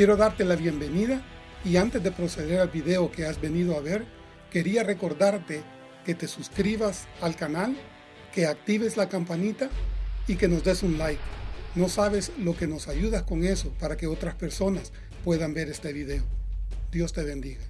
Quiero darte la bienvenida y antes de proceder al video que has venido a ver, quería recordarte que te suscribas al canal, que actives la campanita y que nos des un like. No sabes lo que nos ayudas con eso para que otras personas puedan ver este video. Dios te bendiga.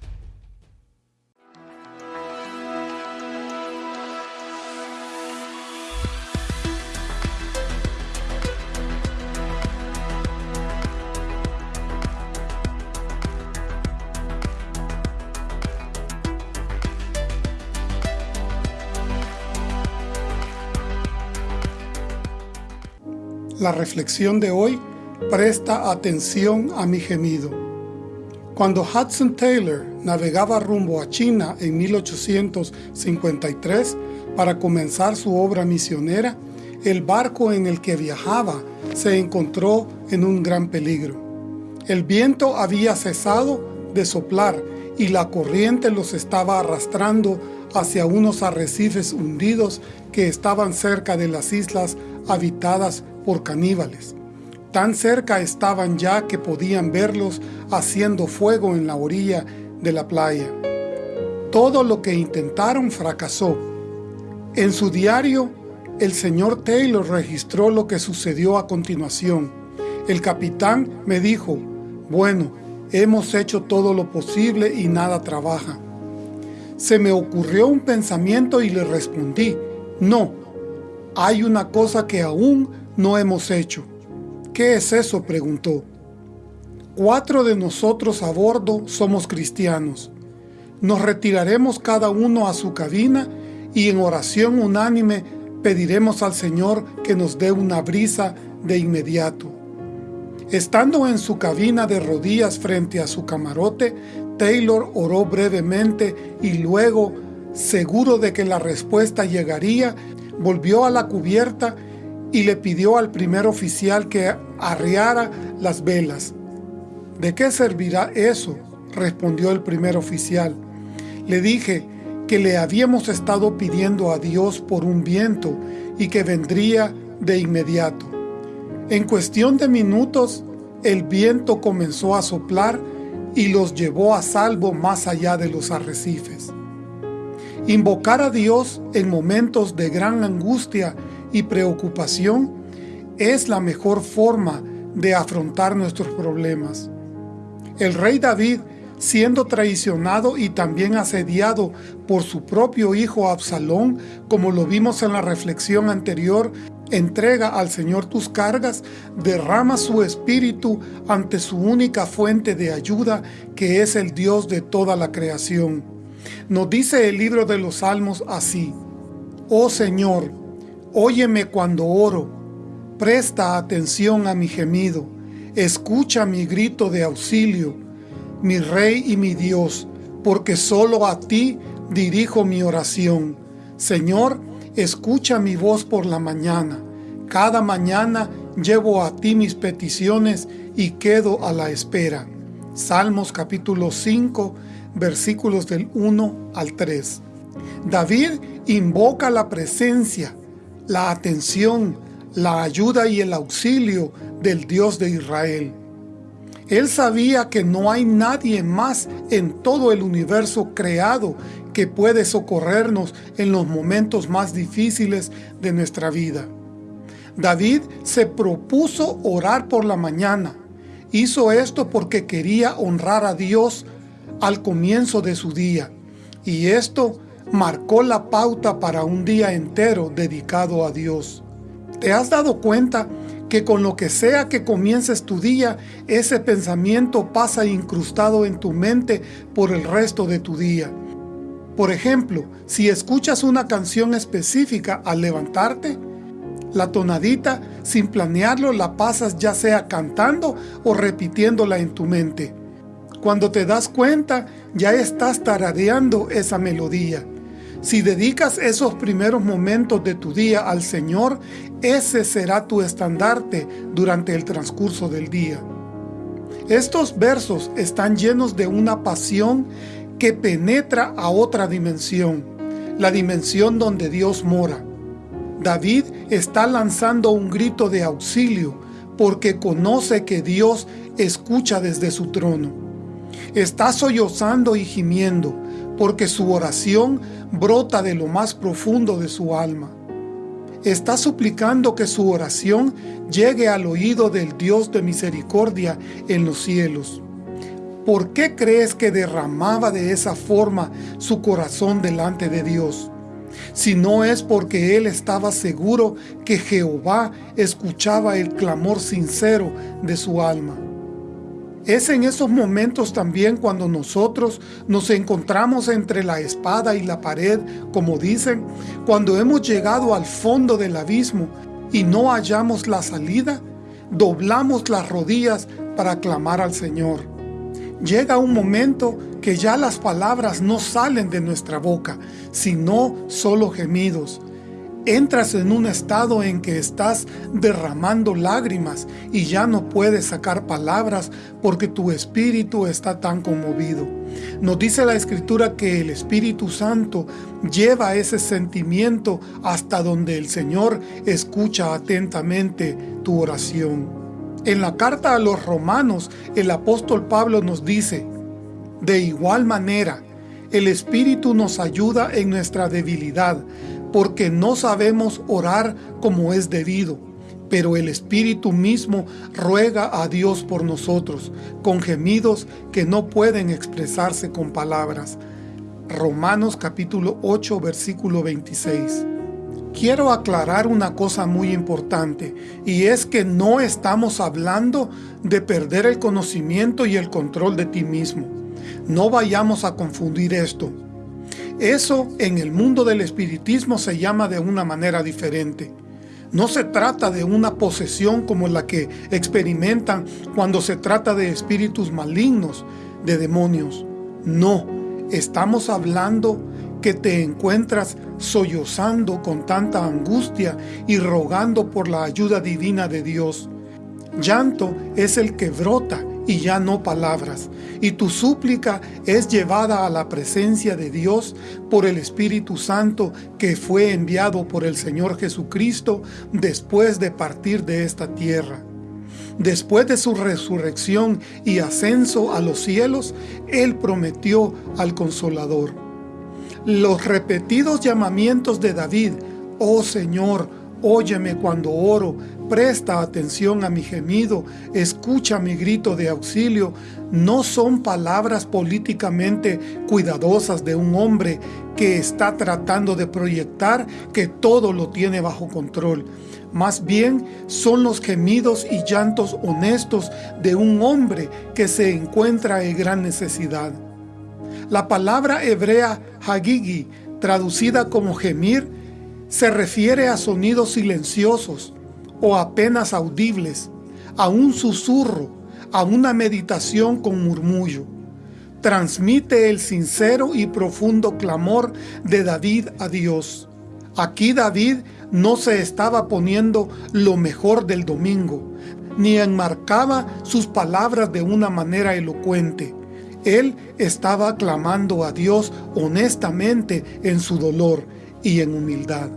La reflexión de hoy presta atención a mi gemido. Cuando Hudson Taylor navegaba rumbo a China en 1853 para comenzar su obra misionera, el barco en el que viajaba se encontró en un gran peligro. El viento había cesado de soplar y la corriente los estaba arrastrando hacia unos arrecifes hundidos que estaban cerca de las islas habitadas por caníbales. Tan cerca estaban ya que podían verlos haciendo fuego en la orilla de la playa. Todo lo que intentaron fracasó. En su diario, el señor Taylor registró lo que sucedió a continuación. El capitán me dijo, bueno, hemos hecho todo lo posible y nada trabaja. Se me ocurrió un pensamiento y le respondí, no, hay una cosa que aún no hemos hecho. ¿Qué es eso? preguntó. Cuatro de nosotros a bordo somos cristianos. Nos retiraremos cada uno a su cabina y en oración unánime pediremos al Señor que nos dé una brisa de inmediato. Estando en su cabina de rodillas frente a su camarote, Taylor oró brevemente y luego, seguro de que la respuesta llegaría, volvió a la cubierta y le pidió al primer oficial que arriara las velas. ¿De qué servirá eso? respondió el primer oficial. Le dije que le habíamos estado pidiendo a Dios por un viento y que vendría de inmediato. En cuestión de minutos, el viento comenzó a soplar y los llevó a salvo más allá de los arrecifes. Invocar a Dios en momentos de gran angustia y preocupación es la mejor forma de afrontar nuestros problemas. El rey David, siendo traicionado y también asediado por su propio hijo Absalón, como lo vimos en la reflexión anterior, entrega al Señor tus cargas, derrama su espíritu ante su única fuente de ayuda, que es el Dios de toda la creación. Nos dice el libro de los Salmos así, Oh Señor, Óyeme cuando oro, presta atención a mi gemido, escucha mi grito de auxilio, mi Rey y mi Dios, porque solo a ti dirijo mi oración. Señor, escucha mi voz por la mañana. Cada mañana llevo a ti mis peticiones y quedo a la espera. Salmos capítulo 5, versículos del 1 al 3. David invoca la presencia, la atención, la ayuda y el auxilio del Dios de Israel. Él sabía que no hay nadie más en todo el universo creado que puede socorrernos en los momentos más difíciles de nuestra vida. David se propuso orar por la mañana. Hizo esto porque quería honrar a Dios al comienzo de su día. Y esto marcó la pauta para un día entero dedicado a Dios. ¿Te has dado cuenta que con lo que sea que comiences tu día, ese pensamiento pasa incrustado en tu mente por el resto de tu día? Por ejemplo, si escuchas una canción específica al levantarte, la tonadita, sin planearlo, la pasas ya sea cantando o repitiéndola en tu mente. Cuando te das cuenta, ya estás tarareando esa melodía. Si dedicas esos primeros momentos de tu día al Señor, ese será tu estandarte durante el transcurso del día. Estos versos están llenos de una pasión que penetra a otra dimensión, la dimensión donde Dios mora. David está lanzando un grito de auxilio porque conoce que Dios escucha desde su trono. Está sollozando y gimiendo, porque su oración brota de lo más profundo de su alma. Está suplicando que su oración llegue al oído del Dios de misericordia en los cielos. ¿Por qué crees que derramaba de esa forma su corazón delante de Dios? Si no es porque él estaba seguro que Jehová escuchaba el clamor sincero de su alma. Es en esos momentos también cuando nosotros nos encontramos entre la espada y la pared, como dicen, cuando hemos llegado al fondo del abismo y no hallamos la salida, doblamos las rodillas para clamar al Señor. Llega un momento que ya las palabras no salen de nuestra boca, sino solo gemidos, Entras en un estado en que estás derramando lágrimas y ya no puedes sacar palabras porque tu espíritu está tan conmovido. Nos dice la Escritura que el Espíritu Santo lleva ese sentimiento hasta donde el Señor escucha atentamente tu oración. En la carta a los romanos, el apóstol Pablo nos dice, De igual manera, el Espíritu nos ayuda en nuestra debilidad, porque no sabemos orar como es debido, pero el Espíritu mismo ruega a Dios por nosotros, con gemidos que no pueden expresarse con palabras. Romanos capítulo 8 versículo 26. Quiero aclarar una cosa muy importante, y es que no estamos hablando de perder el conocimiento y el control de ti mismo. No vayamos a confundir esto. Eso en el mundo del espiritismo se llama de una manera diferente. No se trata de una posesión como la que experimentan cuando se trata de espíritus malignos, de demonios. No, estamos hablando que te encuentras sollozando con tanta angustia y rogando por la ayuda divina de Dios. Llanto es el que brota y ya no palabras, y tu súplica es llevada a la presencia de Dios por el Espíritu Santo que fue enviado por el Señor Jesucristo después de partir de esta tierra. Después de su resurrección y ascenso a los cielos, Él prometió al Consolador. Los repetidos llamamientos de David, «Oh Señor, óyeme cuando oro, presta atención a mi gemido, escucha mi grito de auxilio, no son palabras políticamente cuidadosas de un hombre que está tratando de proyectar que todo lo tiene bajo control. Más bien son los gemidos y llantos honestos de un hombre que se encuentra en gran necesidad. La palabra hebrea hagigi, traducida como gemir, se refiere a sonidos silenciosos, o apenas audibles, a un susurro, a una meditación con murmullo. Transmite el sincero y profundo clamor de David a Dios. Aquí David no se estaba poniendo lo mejor del domingo, ni enmarcaba sus palabras de una manera elocuente. Él estaba clamando a Dios honestamente en su dolor y en humildad.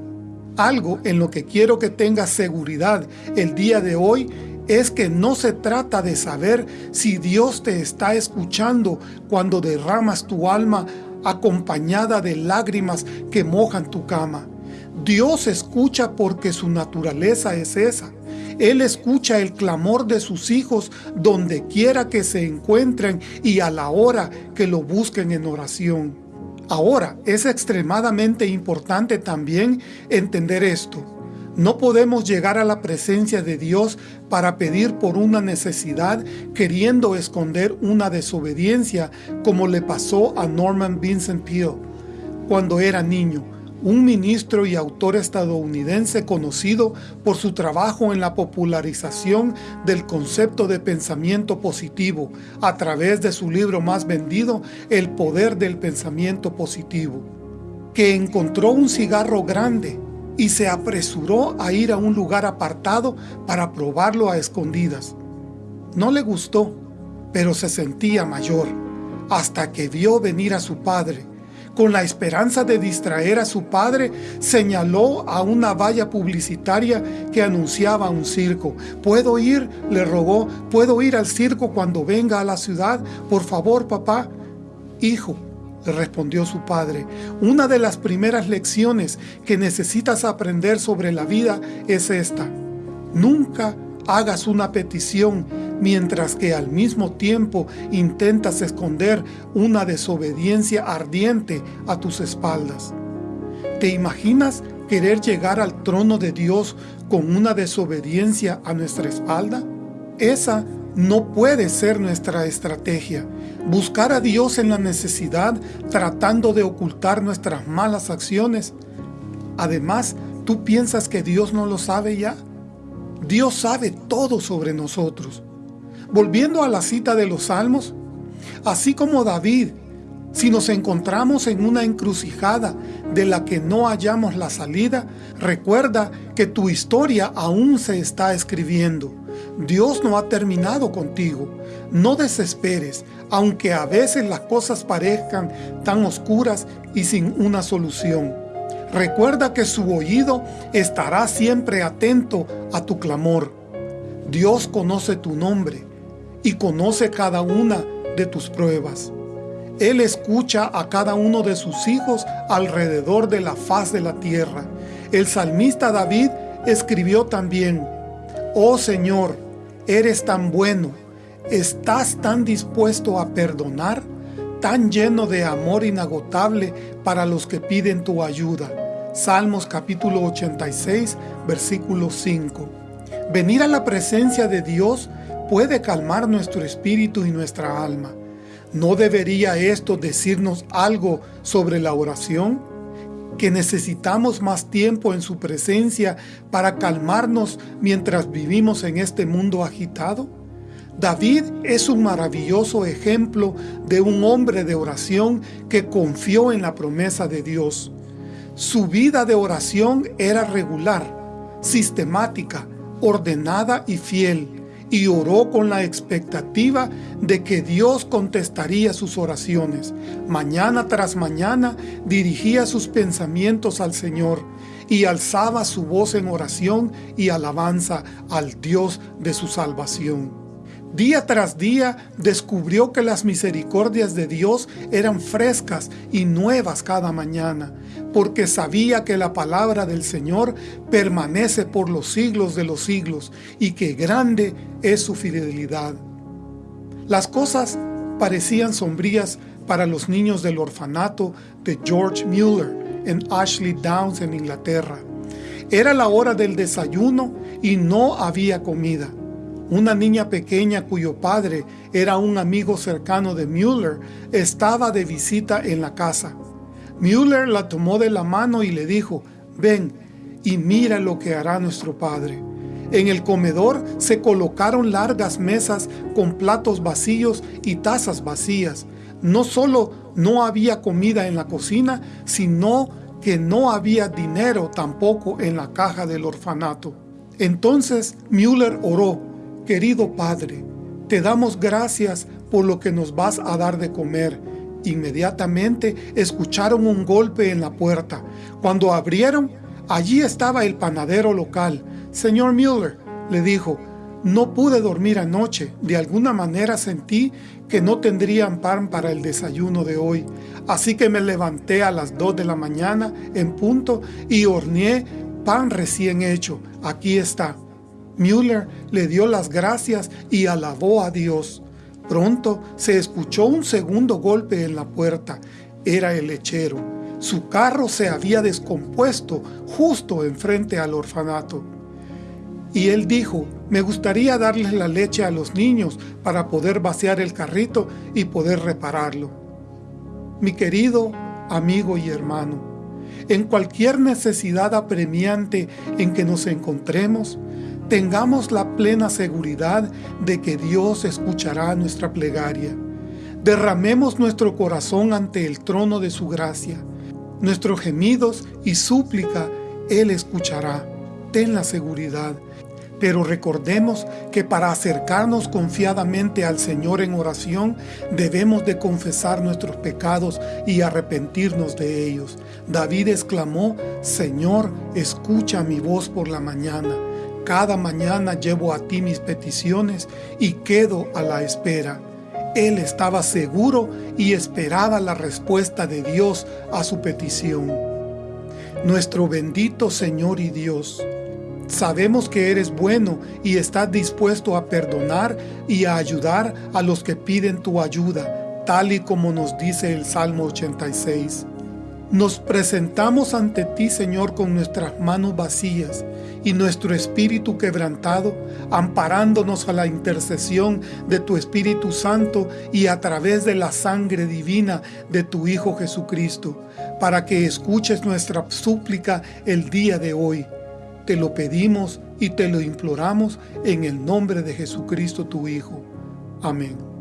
Algo en lo que quiero que tengas seguridad el día de hoy es que no se trata de saber si Dios te está escuchando cuando derramas tu alma acompañada de lágrimas que mojan tu cama. Dios escucha porque su naturaleza es esa. Él escucha el clamor de sus hijos donde quiera que se encuentren y a la hora que lo busquen en oración. Ahora, es extremadamente importante también entender esto. No podemos llegar a la presencia de Dios para pedir por una necesidad queriendo esconder una desobediencia como le pasó a Norman Vincent Peale. Cuando era niño un ministro y autor estadounidense conocido por su trabajo en la popularización del concepto de pensamiento positivo a través de su libro más vendido, El Poder del Pensamiento Positivo, que encontró un cigarro grande y se apresuró a ir a un lugar apartado para probarlo a escondidas. No le gustó, pero se sentía mayor, hasta que vio venir a su padre, con la esperanza de distraer a su padre, señaló a una valla publicitaria que anunciaba un circo. ¿Puedo ir? le rogó. ¿Puedo ir al circo cuando venga a la ciudad? Por favor, papá. Hijo, respondió su padre, una de las primeras lecciones que necesitas aprender sobre la vida es esta. Nunca hagas una petición mientras que al mismo tiempo intentas esconder una desobediencia ardiente a tus espaldas. ¿Te imaginas querer llegar al trono de Dios con una desobediencia a nuestra espalda? Esa no puede ser nuestra estrategia. Buscar a Dios en la necesidad tratando de ocultar nuestras malas acciones. Además, ¿tú piensas que Dios no lo sabe ya? Dios sabe todo sobre nosotros. Volviendo a la cita de los Salmos, así como David, si nos encontramos en una encrucijada de la que no hallamos la salida, recuerda que tu historia aún se está escribiendo. Dios no ha terminado contigo. No desesperes, aunque a veces las cosas parezcan tan oscuras y sin una solución. Recuerda que su oído estará siempre atento a tu clamor. Dios conoce tu nombre y conoce cada una de tus pruebas. Él escucha a cada uno de sus hijos alrededor de la faz de la tierra. El salmista David escribió también, Oh Señor, eres tan bueno, estás tan dispuesto a perdonar, tan lleno de amor inagotable para los que piden tu ayuda. Salmos capítulo 86, versículo 5. Venir a la presencia de Dios puede calmar nuestro espíritu y nuestra alma. ¿No debería esto decirnos algo sobre la oración? ¿Que necesitamos más tiempo en su presencia para calmarnos mientras vivimos en este mundo agitado? David es un maravilloso ejemplo de un hombre de oración que confió en la promesa de Dios. Su vida de oración era regular, sistemática, ordenada y fiel y oró con la expectativa de que Dios contestaría sus oraciones. Mañana tras mañana dirigía sus pensamientos al Señor y alzaba su voz en oración y alabanza al Dios de su salvación. Día tras día descubrió que las misericordias de Dios eran frescas y nuevas cada mañana, porque sabía que la palabra del Señor permanece por los siglos de los siglos y que grande es su fidelidad. Las cosas parecían sombrías para los niños del orfanato de George Mueller en Ashley Downs en Inglaterra. Era la hora del desayuno y no había comida. Una niña pequeña cuyo padre era un amigo cercano de Müller estaba de visita en la casa. Müller la tomó de la mano y le dijo, ven y mira lo que hará nuestro padre. En el comedor se colocaron largas mesas con platos vacíos y tazas vacías. No solo no había comida en la cocina, sino que no había dinero tampoco en la caja del orfanato. Entonces Müller oró Querido Padre, te damos gracias por lo que nos vas a dar de comer. Inmediatamente escucharon un golpe en la puerta. Cuando abrieron, allí estaba el panadero local. Señor Müller, le dijo, no pude dormir anoche. De alguna manera sentí que no tendrían pan para el desayuno de hoy. Así que me levanté a las 2 de la mañana en punto y horneé pan recién hecho. Aquí está. Müller le dio las gracias y alabó a Dios. Pronto se escuchó un segundo golpe en la puerta. Era el lechero. Su carro se había descompuesto justo enfrente al orfanato. Y él dijo, me gustaría darles la leche a los niños para poder vaciar el carrito y poder repararlo. Mi querido amigo y hermano, en cualquier necesidad apremiante en que nos encontremos, tengamos la plena seguridad de que Dios escuchará nuestra plegaria. Derramemos nuestro corazón ante el trono de su gracia. Nuestros gemidos y súplica Él escuchará. Ten la seguridad. pero recordemos que para acercarnos confiadamente al Señor en oración, debemos de confesar nuestros pecados y arrepentirnos de ellos. David exclamó, Señor, escucha mi voz por la mañana. Cada mañana llevo a ti mis peticiones y quedo a la espera. Él estaba seguro y esperaba la respuesta de Dios a su petición. Nuestro bendito Señor y Dios, Sabemos que eres bueno y estás dispuesto a perdonar y a ayudar a los que piden tu ayuda, tal y como nos dice el Salmo 86. Nos presentamos ante ti, Señor, con nuestras manos vacías y nuestro espíritu quebrantado, amparándonos a la intercesión de tu Espíritu Santo y a través de la sangre divina de tu Hijo Jesucristo, para que escuches nuestra súplica el día de hoy. Te lo pedimos y te lo imploramos en el nombre de Jesucristo tu Hijo. Amén.